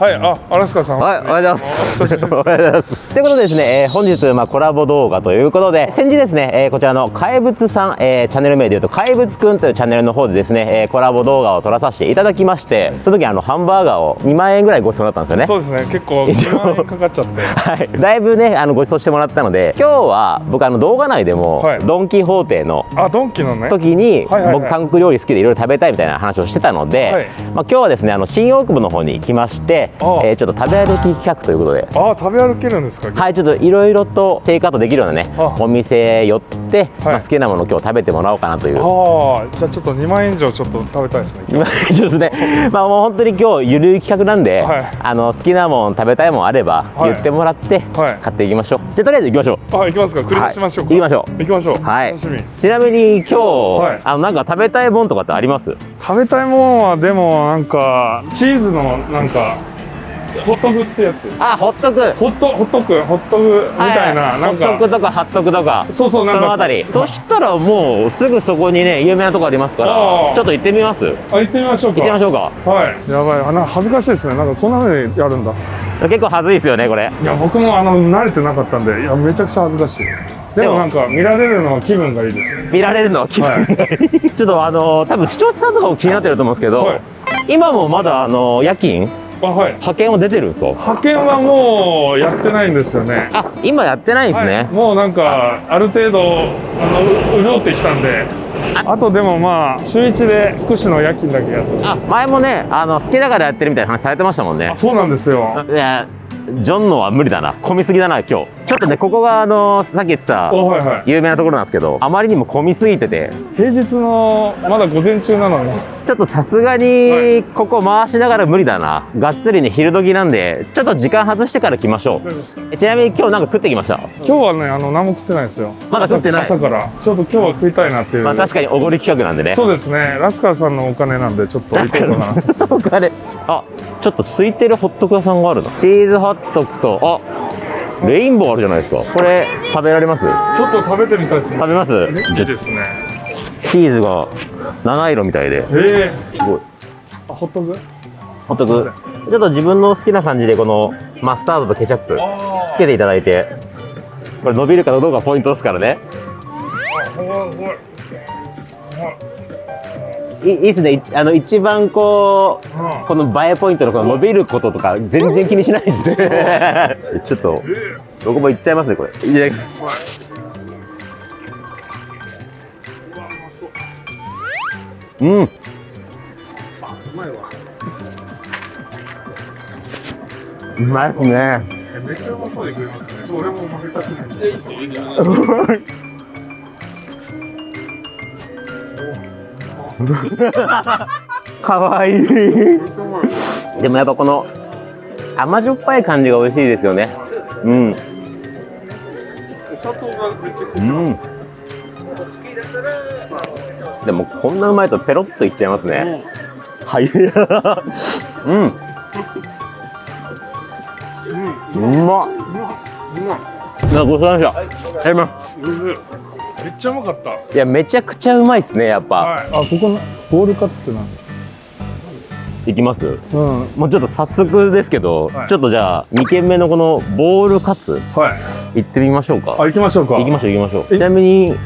はい、あ、アラスカさん。はい、おはようございます。おはようございます。ということでですね、えー本日、まあ、コラボ動画ということで、先日ですね、えーこちらの怪物さん、えーチャンネル名でいうと、怪物くんというチャンネルの方でですね、えーコラボ動画を撮らさせていただきまして、その時あの、ハンバーガーを2万円ぐらいご馳走だったんですよね。そうですね、結構一応2万円かかっちゃって。はい、だいぶねあのご馳走してもらったので今日は僕あの動画内でも、はいドン・キホーテのあ、ドンキのね。時に、はいはいはい僕韓国料理好きでいろいろ食べたいみたいな話をしてたので、はいまあ、今日はですねあの新大久保の方に来まして、ああ。えーちょっと食べ歩き企画ということで。あ、食べ歩けるんですか？はい、ちょっといろいろとテイクアウトできるようなねあお店寄って、まあ、はい好きなものを今日食べてもらおうかなという。ああ、じゃあちょっと2万円以上ちょっと食べたいですね。今ちょっとね。まあもう本当に今日ゆるい企画なんで、はい。あの好きなもん食べたいもんあればはい。言ってもらってはい。買っていきましょう、じゃあとりあえず行きましょう。あ、行きますか？繰り出しましょうか。はい行きましょう。行きましょう。はい。楽しみ。ちなみに今日、はい。あのなんか食べたいもんとかってあります？食べたいもんはでもなんかチーズのなんかホットクってやつ。あホットク。ホットホットクホットクみたいな、なんホットかクとかハットクとか。そうそうなんか。そのあたり。そしたらもうすぐそこにね有名なとこありますからちょっと行ってみます？行あ行ってみましょうか。ってみましょうか。はい。やばい。あなんか恥ずかしいですね。なんかこんな風にやるんだ。結構恥ずいですよねこれ。いや僕もあの慣れてなかったんでいやめちゃくちゃ恥ずかしい。ででも。もなんか見られるのは気分がいいです。見られるのは気分がいい。ちょっとあの多分視聴者さんとかも気になってると思うんですけど、はい。今もまだあの夜勤あはい。派遣は出てるんですか？派遣はもうやってないんですよね。あ今やってないんですね、はい、もうなんかある程度あのう潤ってきたんで。あとでもまあ週一で福祉の夜勤だけやってあ前もねあの好きだからやってるみたいな話されてましたもんね。あそうなんですよ。いやジョンのは無理だな。混みすぎだな今日ちょっとねここがあのさっき言ってた有名なところなんですけどあまりにも混みすぎてて。平日のまだ午前中なのに。ちょっとさすがはにい。ここ回しながら無理だな。がっつりね昼時なんでちょっと時間外してから来ましょう。えちなみに今日なんか食ってきました？今日はねあの何も食ってないですよ。まだ食ってない？朝朝から。ちょっと今日は食いたいなっていう、まあ確かにおごり企画なんでね。そうですね。ラスカルさんのお金なんでちょっと行こうかな。お金。あちょっと空いてるホットク屋さんがあるな。チーズホットクとあレインボーあるじゃないですか。これ食べられます？ちょっと食べてみたいですね。食べます？いいですね。チーズが七色みたいで。ええすごいあホットクホットクちょっと自分の好きな感じでこのマスタードとケチャップつけていただいて。これ伸びるかどうかポイントですからね。ほらほら。いいいですねいあの一番こううん。この映えポイントのこの伸びることとか全然気にしないです。ね ちょっとえ僕もいっちゃいますねこれ。いただきます。うん。あうまいわ。うまいですね。えめっちゃうまそうに食いますね。俺も負けたくない かわいい。でもやっぱこの甘じょっぱい感じが美味しいですよね。うん。うん。でもこんなうまいとペロッといっちゃいますね。はい。うん。うまっなごちそうさまでした。やります。めっちゃうまかった。いやめちゃくちゃうまいっすねやっぱ、はい。あここのボールカツって何いきます？うん。もうちょっと早速ですけど、はい。ちょっとじゃあ2軒目のこのボールカツはい。行ってみましょうか。あ行きましょうか。行きましょう行きましょう。え？ちなみに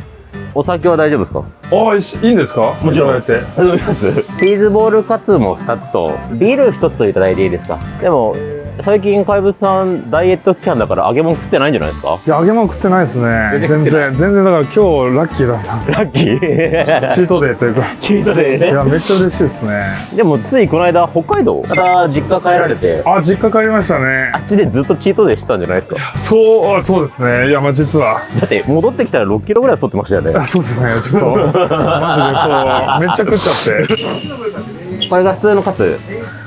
お酒は大丈夫ですか？あいしいいんですか？もちろん。いただいて。大丈夫です。チーズボールカツも2つとビール1ついただいていいですか？でも最近怪物さんダイエット期間だから揚げ物食ってないんじゃないですか？いや揚げ物食ってないですね。全然食全然。だから今日ラッキーだ。ったラッキー。チートデーというか。チートデーいねやめっちゃ嬉しいですね。でもついこの間北海道。から実家帰られて。あ実家帰りましたね。あっちでずっとチートデーしてたんじゃないですか？そうあそうですね。いやまあ実は。だって戻ってきたら6キロぐらい太ってましたよねあそうですねちょっと。マジでそう。めっちゃ食っちゃって。これが普通のカツ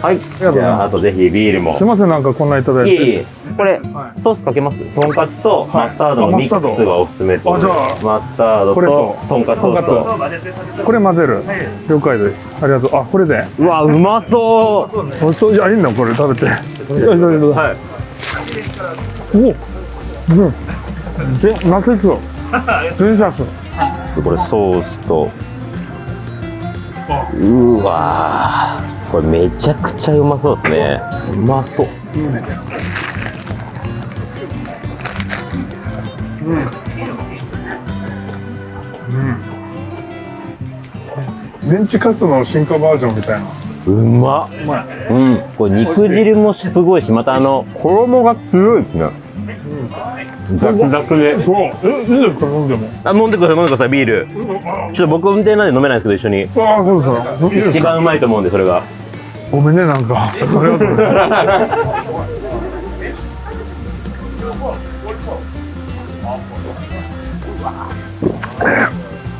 はい。じがとうございます。ゃああとぜひビールも。すいませんなんかこんないただいて。いえいえ。これ、はい。ソースかけます？とんかつとはい。マスタードのミックスがおすすめとマスタードとととんかつソースとこれ混ぜる。了解です。ありがとう。あこれで。うわうまそう。おそういやいいんだこれ食べて。はい。おうん。で夏ですよシャスこれソースとあうわー。これめちゃくちゃうまそうですね。うまそう。メンチカツの進化バージョンみたいな。うまっ。うまい。うん。これ肉汁もすごいしまたあの衣が強いですねザクザクで。そうえいいですか飲んでも。あ飲んでください飲んでくださいビール。あちょっと僕運転なんで飲めないんですけど一緒に。あそうですか。一番うまいと思うんでそれが。ごめんねなんか。ありがとうございます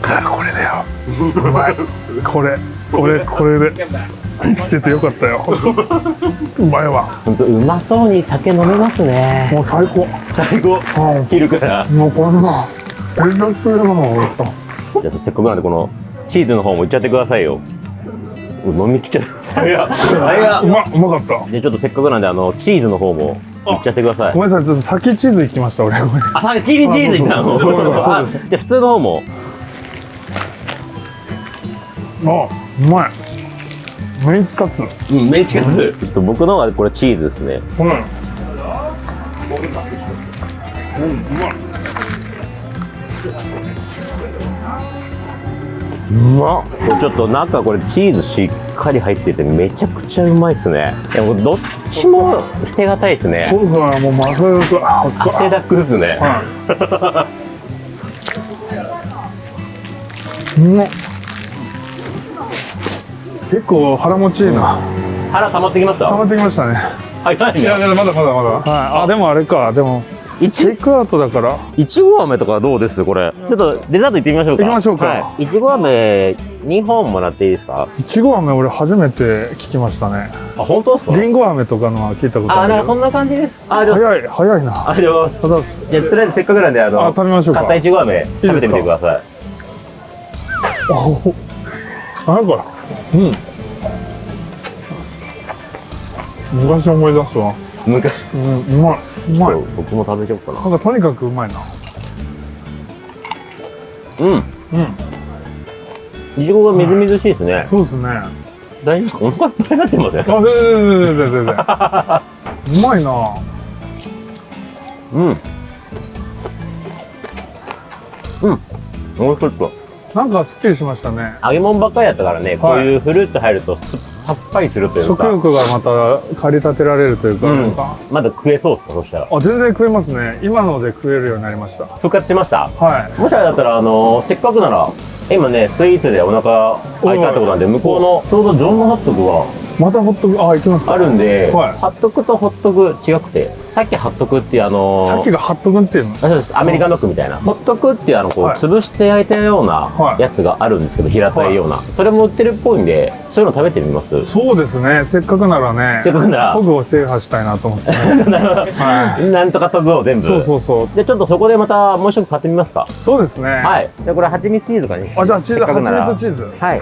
あこれだよ。うまいこれ。俺これで生きててよかったよ。うまいわ本当うまそうに酒飲めますね。もう最高。最高。うん。昼からもうこんな連絡するのもじゃあせっかくなんでこのチーズの方もいっちゃってくださいよ。う飲みきっちゃう。早っ早っ。うまうまかった。じゃあちょっとせっかくなんであのチーズの方もいっちゃってください。ごめんなさいちょっと先チーズ行きました俺。ごめんあ先にチーズいったのあ そうそうそう。あじゃあ普通の方も。あうまいメンチカツ。うんメンチカツ。ちょっと僕のはこれチーズですね。うん。うんうまいうまちょっと中これチーズしっかり入っててめちゃくちゃうまいっすね。でもどっちも捨てがたいですね。そうだもうまさかあ汗だくっすね。はい。うん結構腹持ちいいな。腹溜まってきました？溜まってきましたね。早いいやいねやまだまだまだ。はい。あでもあれか。でもいちテイクアウトだから。いちご飴とかどうです？これ。ちょっとデザート行ってみましょうか。行きましょうか。はい。いちご飴2本もらっていいですか？いちご飴俺初めて聞きましたね。あ本当ですか？りんご飴とかのは聞いたことああるけど。なんかそんな感じです。あ早い早いな。ありがとうございます。じゃあとりあえずせっかくなんであのあ食べましょうか。買ったいちご飴食べてみてください。お。なんかうん。昔思い出すわ。昔。うんうまいうまい。僕も食べちゃおうかな。なんかとにかくうまいな。うん。うん。いちごがみずみずしいですね。そうですね。あ大丈夫お腹いっぱいになってません全然全然全然全然。うまいな。うん。うん。もうちょっとなんかすっきりしましたね。揚げ物ばっかりやったからね、こういうフルーツ入るとすさっぱりするという食か欲がまた駆り立てられるというか,、うん。か。まだ食えそうですかそしたら。あ全然食えますね。今ので食えるようになりました。復活しました？はい。もしあれだったらあのせっかくなら今ねスイーツでお腹空いたってことなんで向こうのちょうどジョンのホットクがまたホットクあ行きますか。あるんで、はい。ハットクとホットク違くてさっきハットクっていうあのさっきがハット君っていうの？あそうです。アメリカンドッグみたいな。ホットクっていうあのこう、はい。潰して焼いたようなはい。やつがあるんですけど平たいような、それも売ってるっぽいんでそういうの食べてみます？そうですね。せっかくならねせっかくなら。トグを制覇したいなと思って、ね、はなんとかトグを全部。いそうそうそう。でちょっとそこでまたもう一食買ってみますか。そうですね。はい。じゃあこれ蜂蜜チーズかねあじゃあチーズ蜂蜜チーズ。はい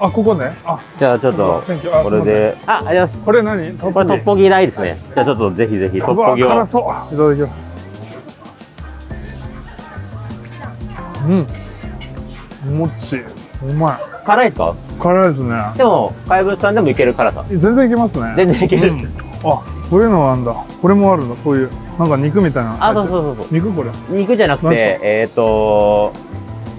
あここね。あ。じゃあちょっとこれで。あありますこれ何？トッこれトッポギ大ですね。じゃあちょっとぜひぜひトッポギを。辛そう。いただきます。うん。もっち。うまい。辛いですか？辛いですね。でも怪物さんでもいける辛さ。全然いけますね。全然いける、うん。あこういうのなんだ。これもあるのこういうなんか肉みたいな。あそうそうそうそう。肉これ。肉じゃなくてえっ、と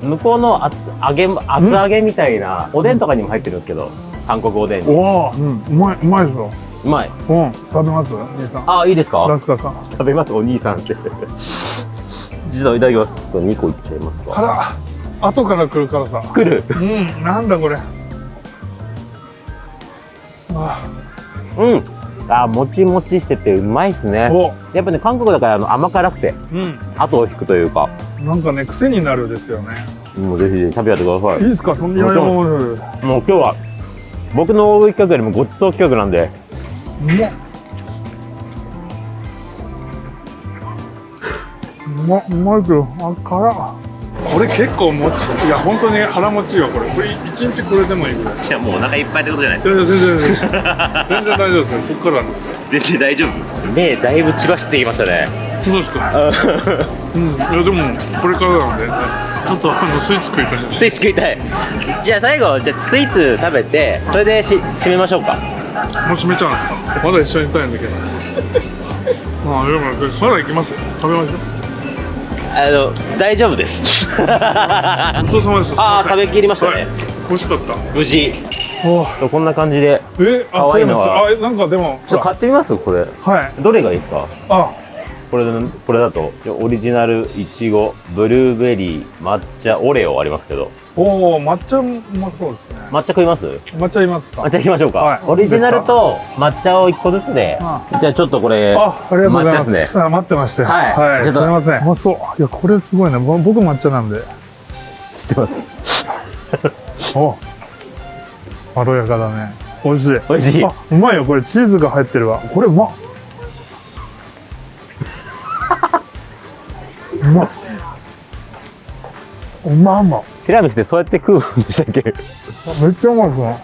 向こうの厚揚げ厚揚げみたいなおでんとかにも入ってるんですけど韓国おでんに。おお、うん、うまいうまいですようまい。うん食べます兄さん。あいいですか？ラスカさん。食べますお兄さんって。実はいただきます。2個いっちゃいますか？辛後から来る辛さ。来る？うんなんだこれ。あうんあもちもちしててうまいっすね。そやっぱね韓国だからあの甘辛くてううん。後を引くというか。なんかね癖になるですよね。もうぜひぜひ食べやってください。いいですかそんなもちろんもう今日は僕の大食い企画よりもごちそう企画なんで。うまっ。うまいけどあ辛っこれ結構もちいや本当に腹持ちいいわこれ。これ一日これでもいいぐらい。じゃあもうお腹いっぱいってことじゃない全然全然全然全然大丈夫ですよ。こっから全然大丈夫。目だいぶ血走ってきましたね。そうですか。うん。いやでもこれからなんでちょっとあのスイーツ食いたい。スイーツ食いたい。じゃあ最後じゃあスイーツ食べてそれでし締めましょうか。もう閉めちゃうんですか。まだ一緒にいたいんだけど。まあでもそれ行きます食べましょあの大丈夫です。うごちそうさまです。あー食べきりましたね。はい。美味しかった。無事。おこんな感じでえあ可愛いのは。あなんかでもちょっと買ってみます？これ。はい。どれがいいですか？あ。これこれだとオリジナルいちごブルーベリー抹茶オレオありますけどおお抹茶うまそうですね抹茶食います？抹茶いますか？抹茶いきましょうか、はいオリジナルと抹茶を1個ずつであじゃあちょっとこれあ、ありがとうございま。すすあ待ってましたよ。はいはい、ちょっとすみません。うまそう。いや、これすごいね。ぼ僕抹茶なんで。知ってますお。まろやかだね。美味しい。美味しいあ、うまいよ。これチーズが入ってるわ。これうまっ。うまっ。うまうま。ティラミスってそうやって食うんでしたっけ？めっちゃうまいですね。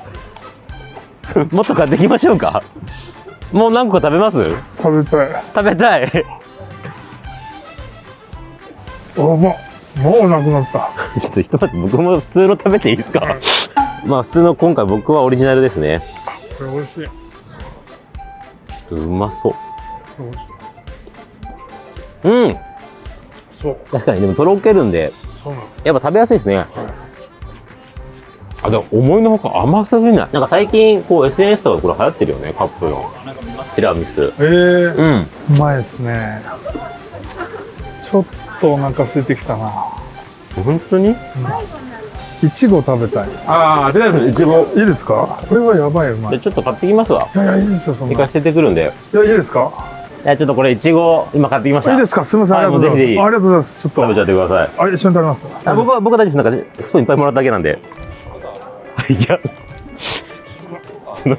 もっと買ってきましょうかもう何個食べます？食べたい。食べたいあ、うまっ。もうなくなった。ちょっとひと待って僕も普通の食べていいですか？まあ普通の今回僕はオリジナルですねこれ美味しい。ちょっとうまそう。うんそう。確かにでもとろけるんで。やっぱ食べやすいですね。あでも思いのほか甘すぎない？なんか最近こう SNS とかこれ流行ってるよねカップの。ティラミス。ええー。うん。うまいですね。ちょっとお腹空いてきたな。本当に？いちご食べたい。ああティラミスいちご。いいですか？これはやばいうまい。ちょっと買ってきますわ。やいや、いいですよ、そんな。い寝かせてくるんで。や、いいですか？ちょっとこれいちご今買ってきましたいいですか？すみません、あはいりがとうございます。もうぜひぜひありがとうございます。ちょっと。食べちゃってくださいあ、一緒に食べます。あ僕は僕は大丈夫ですなんかスプーンいっぱいもらっただけなんでいやその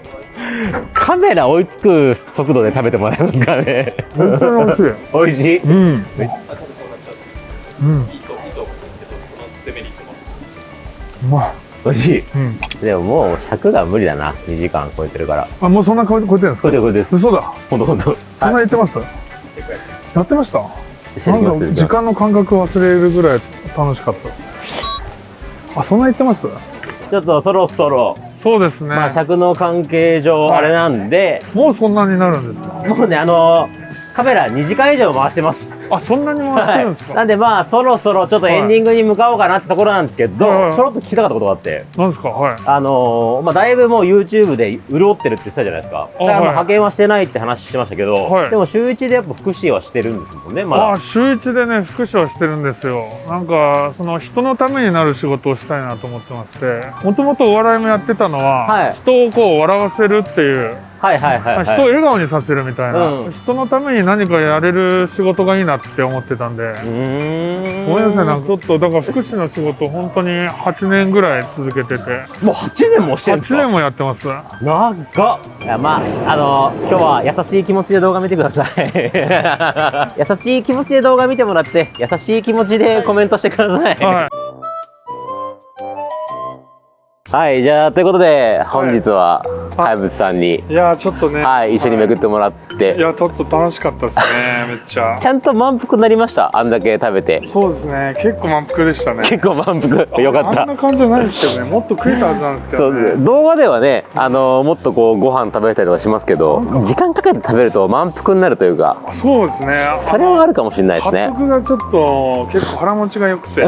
カメラ追いつく速度で食べてもらえますからね本当に美味しい。美味しいうん。うん。うまい。美味しい。うん。でももう100が無理だな。2時間超えてるから。あ、もうそんな顔超えてるんですか？これでこれです嘘だ。そんな言ってます？やってました？なんか時間の感覚忘れるぐらい楽しかった。あ、そんな言ってます？ちょっとそろそろ。そうですね。まあ尺の関係上はい。あれなんで。もうそんなになるんですか？もうねあのカメラ2時間以上回してます。あ、そんなに回してるんですか、なんでまあそろそろちょっとエンディングに向かおうかなってところなんですけど、はいちょろっと聞きたかったことがあって。なんですか？はい。あのーまあ、だいぶもう YouTube で潤ってるって言ってたじゃないですか。だから派遣はしてないって話してましたけど、はい。でも週1でやっぱ福祉はしてるんですもんね、まだ。あ週一でね福祉をしてるんですよ。なんかその人のためになる仕事をしたいなと思ってまして。もともとお笑いもやってたのは、はい。人をこう笑わせるっていう、はいはいはい、はい。人を笑顔にさせるみたいな、うん。人のために何かやれる仕事がいいなって思ってたんで、うーん。ごめんなさいなんかちょっとだから福祉の仕事本当に8年ぐらい続けてて。もう8年もしてるんです8か年もやってます。長っ。いやまああのー今日は優しい気持ちで動画見てください。優しい気持ちで動画見てもらって優しい気持ちでコメントしてくださいはい。はい、じゃあということで本日は怪物さんに、いやーちょっとね。はい、一緒に巡ってもらって、い。やちょっと楽しかったですねめっちゃ。ちゃんと満腹になりました？あんだけ食べて。そうですね。結構満腹でしたね。結構満腹。よかっあんたな感じじゃないですけどね。もっと食えたはずなんですけそどね。う動画ではね、あのーもっとこうご飯食べれたりとかしますけど時間かけて食べると満腹になるというかそうですね。それはあるかもしれないですね。発得がちょっと結構腹持ちが良くて。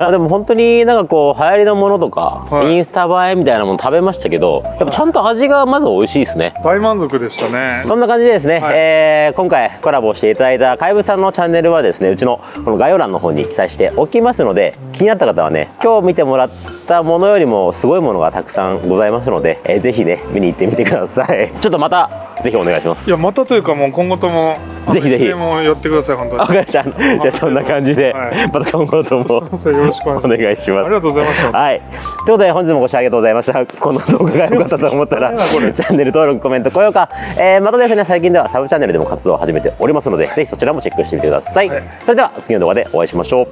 あ でも本当になんかこう流行りのものとか、はいインスタ映えみたいなもの食べましたけどやっぱちゃんと味がまず美味しいですね。大満足でしたね。そんな感じでですね、はい。えー今回コラボしていただいた怪物さんのチャンネルはですねうちのこの概要欄の方に記載しておきますので気になった方はね今日見てもらったものよりもすごいものがたくさんございますので、えーぜひね見に行ってみてください。ちょっとまたぜひお願いします。いやまたというかもう今後ともぜひぜひ。もやってください本当に。わかりました。じゃあそんな感じで、はい。また今後とも。よろしくおお願いします。ありがとうございました。はい。ということで、本日もご視聴ありがとうございました。この動画が良かったと思ったら、チャンネル登録、コメント、高評価、えー、またですね、最近ではサブチャンネルでも活動を始めておりますので、ぜひそちらもチェックしてみてください。はい。それでは、次の動画でお会いしましょう。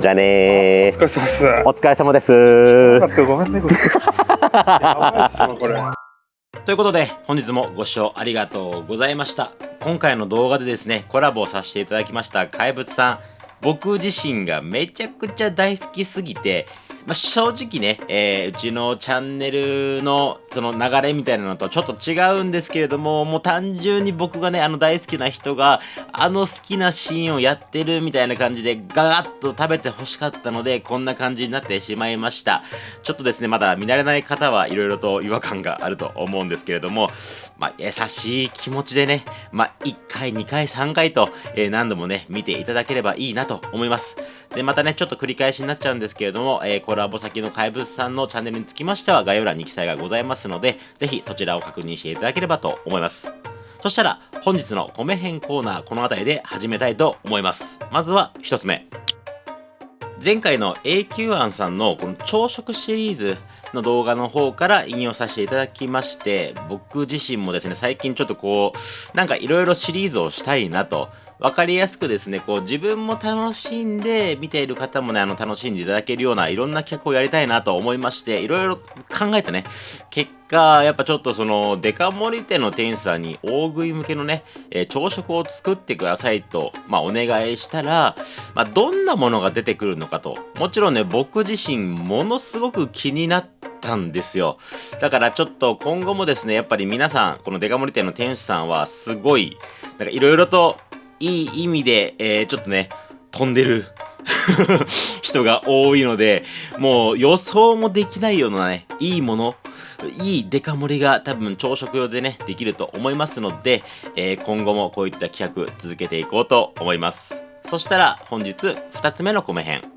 じゃあねーお疲れ様です。お疲れ様です。ごめんねこれ。やばいっすわこれ。ということで、本日もご視聴ありがとうございました。今回の動画でですね、コラボをさせていただきました怪物さん、僕自身がめちゃくちゃ大好きすぎて、まあ、正直ね、えー、うちのチャンネルのその流れみたいなのとちょっと違うんですけれども、もう単純に僕がね、あの大好きな人が、あの好きなシーンをやってるみたいな感じで、ガガッと食べて欲しかったので、こんな感じになってしまいました。ちょっとですね、まだ見慣れない方はいろいろと違和感があると思うんですけれども、まあ、優しい気持ちでね、まあ、1回、2回、3回と、えー、何度もね、見ていただければいいなと思います。で、またね、ちょっと繰り返しになっちゃうんですけれども、えー、コラボ先の怪物さんのチャンネルにつきましては概要欄に記載がございますので、ぜひそちらを確認していただければと思います。そしたら、本日の米編コーナー、この辺りで始めたいと思います。まずは1つ目。前回の A q アンさんのこの朝食シリーズの動画の方から引用させていただきまして、僕自身もですね、最近ちょっとこう、なんかいろいろシリーズをしたいなと分かりやすくですね、こう自分も楽しんで、見ている方もね、あの楽しんでいただけるようないろんな企画をやりたいなと思いまして、いろいろ考えてね、結果、やっぱちょっとその、デカ盛り店の店員さんに大食い向けのね、えー、朝食を作ってくださいと、まあお願いしたら、まあどんなものが出てくるのかと、もちろんね、僕自身ものすごく気になったんですよ。だからちょっと今後もですね、やっぱり皆さん、このデカ盛り店の店主さんはすごい、なんかいろいろといい意味で、えー、ちょっとね、飛んでる 人が多いので、もう予想もできないようなね、いいもの、いいデカ盛りが多分朝食用でね、できると思いますので、えー、今後もこういった企画続けていこうと思います。そしたら本日2つ目の米編。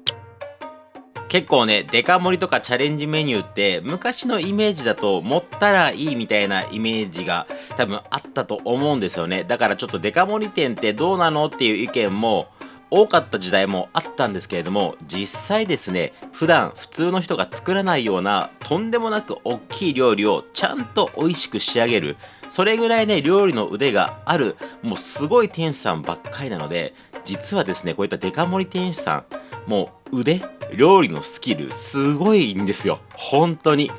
結構ね、デカ盛りとかチャレンジメニューって昔のイメージだと持ったらいいみたいなイメージが多分あったと思うんですよね。だからちょっとデカ盛り店ってどうなのっていう意見も多かった時代もあったんですけれども実際ですね普段普通の人が作らないようなとんでもなく大きい料理をちゃんと美味しく仕上げるそれぐらいね料理の腕があるもうすごい店主さんばっかりなので実はですねこういったデカ盛り店主さんもう腕料理のスキルすごいんですよ。本当に。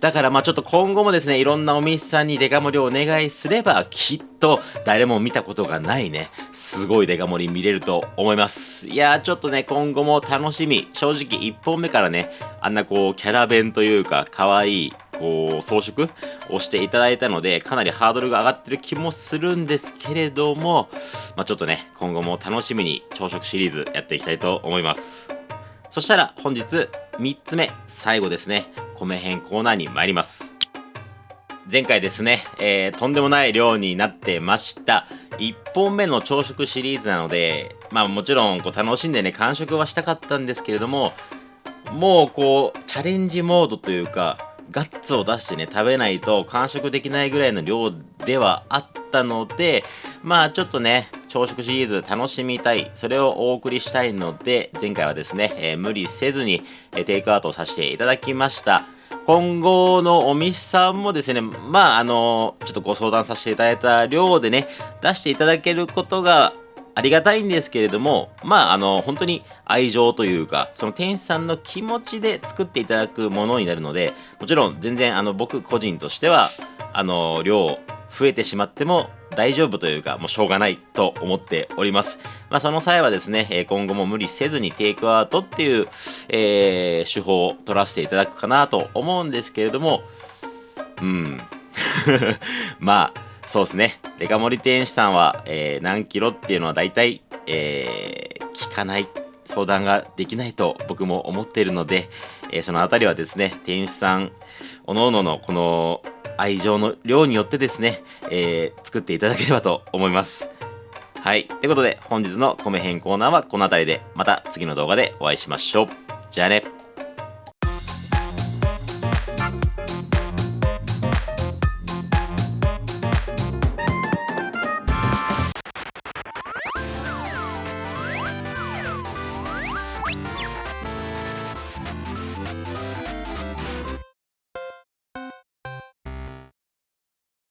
だからまあちょっと今後もですねいろんなお店さんにデカ盛りをお願いすればきっと誰も見たことがないねすごいデカ盛り見れると思います。いやーちょっとね今後も楽しみ。正直1本目からねあんなこうキャラ弁というか可愛いこう装飾をしていただいたのでかなりハードルが上がってる気もするんですけれども、まあ、ちょっとね今後も楽しみに朝食シリーズやっていきたいと思います。そしたら本日3つ目最後ですね。米編コーナーに参ります。前回ですね、えー、とんでもない量になってました。1本目の朝食シリーズなのでまあもちろんこう楽しんでね完食はしたかったんですけれどももうこうチャレンジモードというかガッツを出してね、食べないと完食できないぐらいの量ではあったので、まあちょっとね、朝食シリーズ楽しみたい、それをお送りしたいので、前回はですね、えー、無理せずに、えー、テイクアウトさせていただきました。今後のお店さんもですね、まああのちょっとご相談させていただいた量でね、出していただけることがありがたいんですけれども、まあ、あの、本当に愛情というか、その店主さんの気持ちで作っていただくものになるので、もちろん全然、あの、僕個人としては、あの、量増えてしまっても大丈夫というか、もうしょうがないと思っております。まあ、その際はですね、今後も無理せずにテイクアウトっていう、えー、手法を取らせていただくかなと思うんですけれども、うん。まあ、そうですね。デカ盛り店主さんは、えー、何キロっていうのは大体、えー、聞かない、相談ができないと僕も思っているので、えー、そのあたりはですね、店主さん、おのおののこの愛情の量によってですね、えー、作っていただければと思います。はい。ということで、本日の米編コーナーはこの辺りで、また次の動画でお会いしましょう。じゃあね。